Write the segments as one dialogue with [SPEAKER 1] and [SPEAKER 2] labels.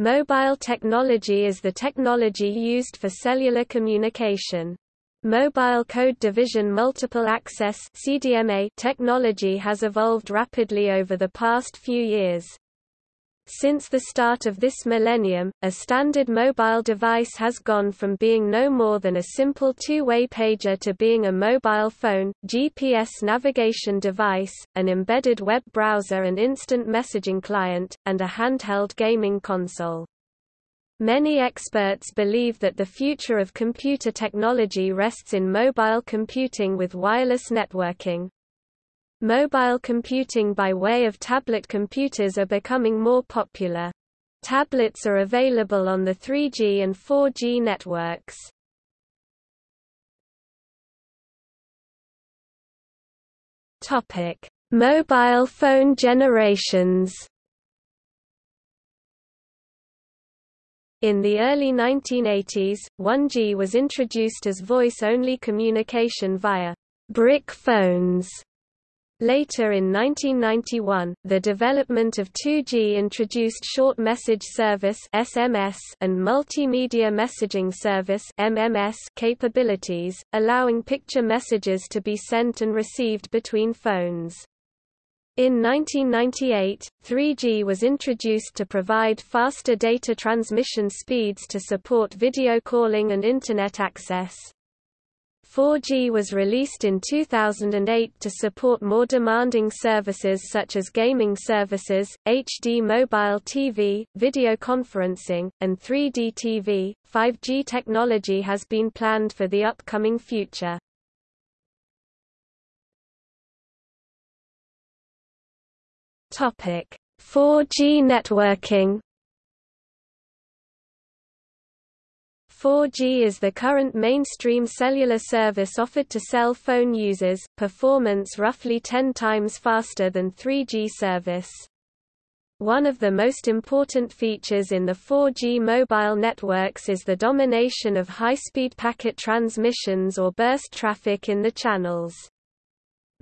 [SPEAKER 1] Mobile technology is the technology used for cellular communication. Mobile Code Division Multiple Access technology has evolved rapidly over the past few years. Since the start of this millennium, a standard mobile device has gone from being no more than a simple two-way pager to being a mobile phone, GPS navigation device, an embedded web browser and instant messaging client, and a handheld gaming console. Many experts believe that the future of computer technology rests in mobile computing with wireless networking. Mobile computing by way of tablet computers are becoming more popular. Tablets are available on the 3G and 4G networks. Topic: Mobile phone generations. In the early 1980s, 1G was introduced as voice-only communication via brick phones Later in 1991, the development of 2G introduced short message service (SMS) and multimedia messaging service (MMS) capabilities, allowing picture messages to be sent and received between phones. In 1998, 3G was introduced to provide faster data transmission speeds to support video calling and Internet access. 4G was released in 2008 to support more demanding services such as gaming services, HD mobile TV, video conferencing, and 3D TV. 5G technology has been planned for the upcoming future. Topic: 4G networking 4G is the current mainstream cellular service offered to cell phone users, performance roughly 10 times faster than 3G service. One of the most important features in the 4G mobile networks is the domination of high-speed packet transmissions or burst traffic in the channels.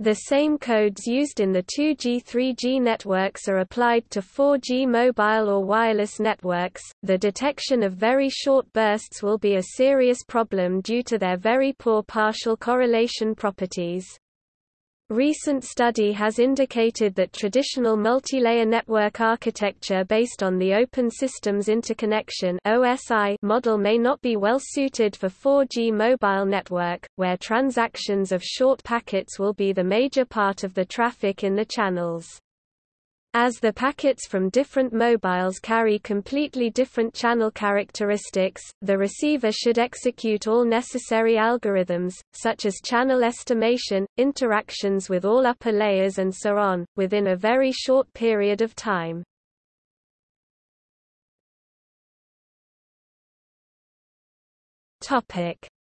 [SPEAKER 1] The same codes used in the 2G 3G networks are applied to 4G mobile or wireless networks. The detection of very short bursts will be a serious problem due to their very poor partial correlation properties. Recent study has indicated that traditional multilayer network architecture based on the Open Systems Interconnection (OSI) model may not be well suited for 4G mobile network, where transactions of short packets will be the major part of the traffic in the channels. As the packets from different mobiles carry completely different channel characteristics, the receiver should execute all necessary algorithms, such as channel estimation, interactions with all upper layers and so on, within a very short period of time.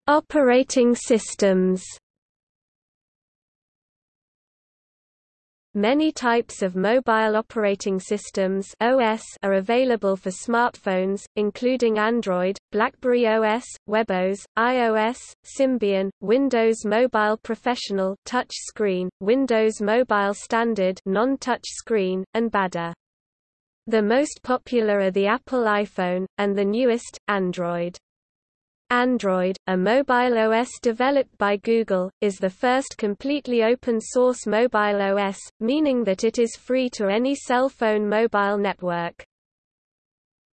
[SPEAKER 1] Operating systems Many types of mobile operating systems OS are available for smartphones, including Android, BlackBerry OS, WebOS, iOS, Symbian, Windows Mobile Professional touch screen, Windows Mobile Standard non-touch screen, and BADA. The most popular are the Apple iPhone, and the newest, Android. Android, a mobile OS developed by Google, is the first completely open-source mobile OS, meaning that it is free to any cell phone mobile network.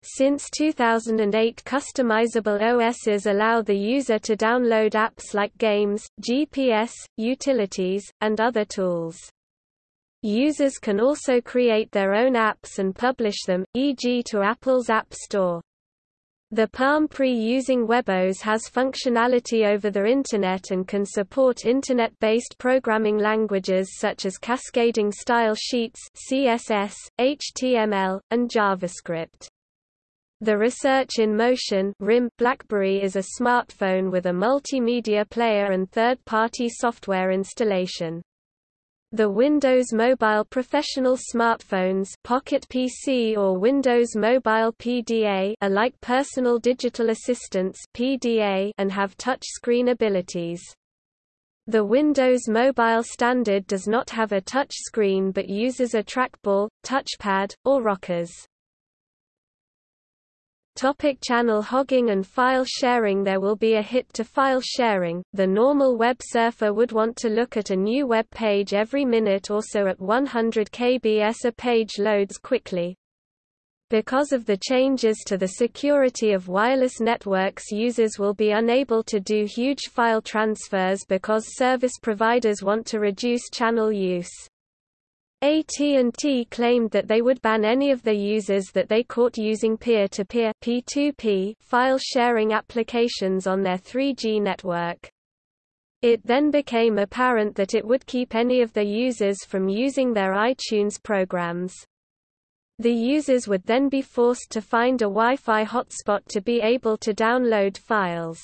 [SPEAKER 1] Since 2008 customizable OSs allow the user to download apps like games, GPS, utilities, and other tools. Users can also create their own apps and publish them, e.g. to Apple's App Store. The Palm Pre using WebOS has functionality over the Internet and can support Internet-based programming languages such as cascading style sheets CSS, HTML, and JavaScript. The Research in Motion RIM BlackBerry is a smartphone with a multimedia player and third-party software installation. The Windows Mobile Professional smartphones Pocket PC or Windows Mobile PDA are like personal digital assistants PDA and have touch screen abilities. The Windows Mobile Standard does not have a touch screen but uses a trackball, touchpad, or rockers. Topic channel hogging and file sharing There will be a hit to file sharing. The normal web surfer would want to look at a new web page every minute or so at 100 kbs a page loads quickly. Because of the changes to the security of wireless networks users will be unable to do huge file transfers because service providers want to reduce channel use. AT&T claimed that they would ban any of their users that they caught using peer-to-peer -peer file sharing applications on their 3G network. It then became apparent that it would keep any of their users from using their iTunes programs. The users would then be forced to find a Wi-Fi hotspot to be able to download files.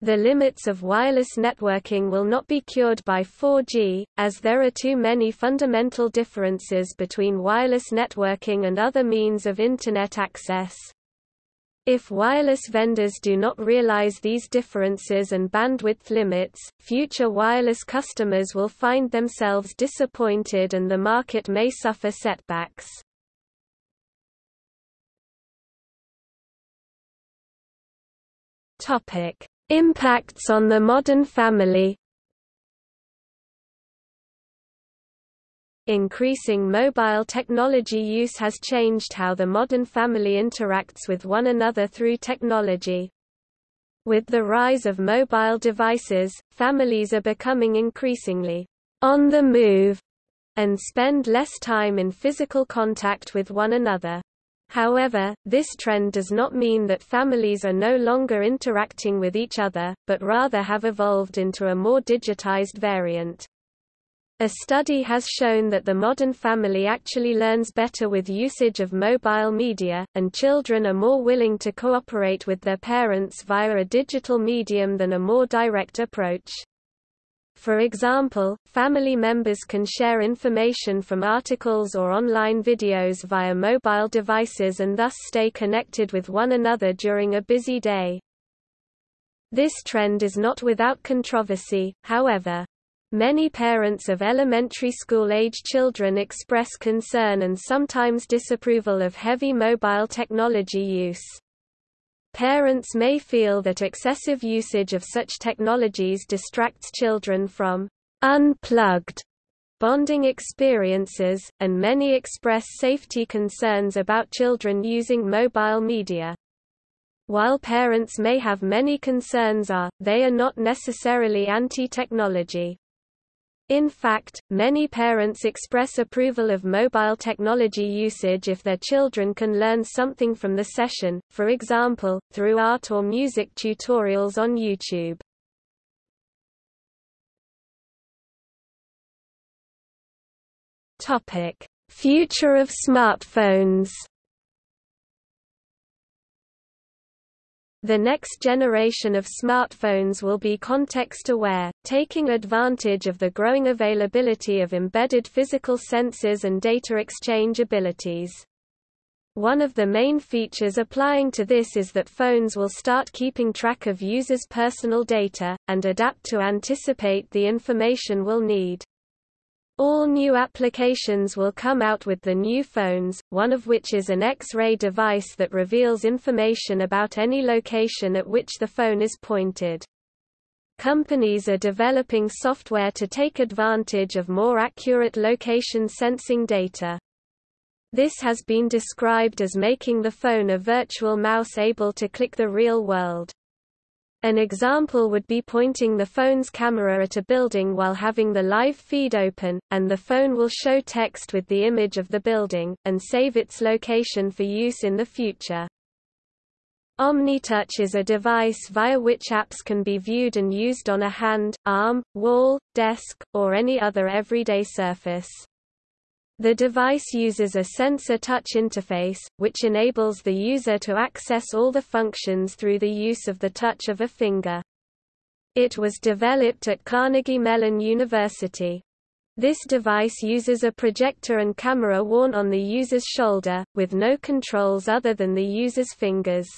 [SPEAKER 1] The limits of wireless networking will not be cured by 4G, as there are too many fundamental differences between wireless networking and other means of Internet access. If wireless vendors do not realize these differences and bandwidth limits, future wireless customers will find themselves disappointed and the market may suffer setbacks. Topic: Impacts on the modern family Increasing mobile technology use has changed how the modern family interacts with one another through technology. With the rise of mobile devices, families are becoming increasingly on the move and spend less time in physical contact with one another. However, this trend does not mean that families are no longer interacting with each other, but rather have evolved into a more digitized variant. A study has shown that the modern family actually learns better with usage of mobile media, and children are more willing to cooperate with their parents via a digital medium than a more direct approach. For example, family members can share information from articles or online videos via mobile devices and thus stay connected with one another during a busy day. This trend is not without controversy, however. Many parents of elementary school-age children express concern and sometimes disapproval of heavy mobile technology use. Parents may feel that excessive usage of such technologies distracts children from unplugged bonding experiences, and many express safety concerns about children using mobile media. While parents may have many concerns are, they are not necessarily anti-technology. In fact, many parents express approval of mobile technology usage if their children can learn something from the session, for example, through art or music tutorials on YouTube. Future of smartphones The next generation of smartphones will be context-aware, taking advantage of the growing availability of embedded physical sensors and data exchange abilities. One of the main features applying to this is that phones will start keeping track of users' personal data, and adapt to anticipate the information we'll need. All new applications will come out with the new phones, one of which is an X-ray device that reveals information about any location at which the phone is pointed. Companies are developing software to take advantage of more accurate location sensing data. This has been described as making the phone a virtual mouse able to click the real world. An example would be pointing the phone's camera at a building while having the live feed open, and the phone will show text with the image of the building, and save its location for use in the future. OmniTouch is a device via which apps can be viewed and used on a hand, arm, wall, desk, or any other everyday surface. The device uses a sensor touch interface, which enables the user to access all the functions through the use of the touch of a finger. It was developed at Carnegie Mellon University. This device uses a projector and camera worn on the user's shoulder, with no controls other than the user's fingers.